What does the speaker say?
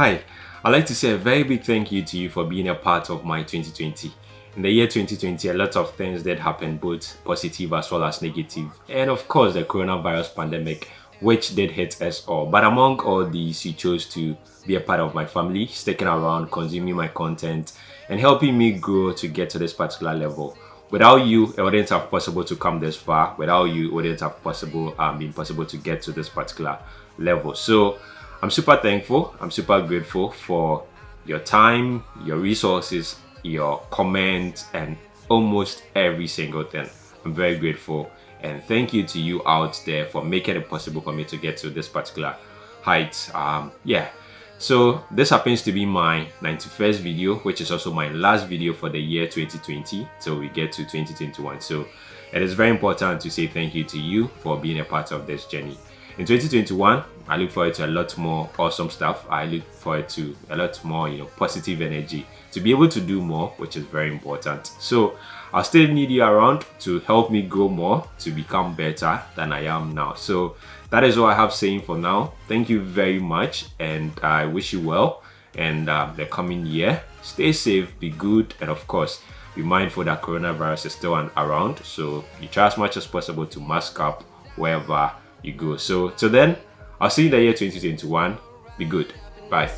Hi, I'd like to say a very big thank you to you for being a part of my 2020. In the year 2020, a lot of things did happen, both positive as well as negative. And of course, the coronavirus pandemic, which did hit us all. But among all these, you chose to be a part of my family, sticking around, consuming my content, and helping me grow to get to this particular level. Without you, it wouldn't have possible to come this far. Without you, it wouldn't have possible um, been possible to get to this particular level. So I'm super thankful. I'm super grateful for your time, your resources, your comments, and almost every single thing. I'm very grateful. And thank you to you out there for making it possible for me to get to this particular height. Um, yeah, so this happens to be my 91st video, which is also my last video for the year 2020 so we get to 2021. So it is very important to say thank you to you for being a part of this journey. In 2021, I look forward to a lot more awesome stuff. I look forward to a lot more, you know, positive energy to be able to do more, which is very important. So I still need you around to help me grow more, to become better than I am now. So that is all I have saying for now. Thank you very much and I wish you well and uh, the coming year. Stay safe, be good, and of course, be mindful that coronavirus is still around. So you try as much as possible to mask up wherever you go. So till then, I'll see you in the year 2021. Be good. Bye.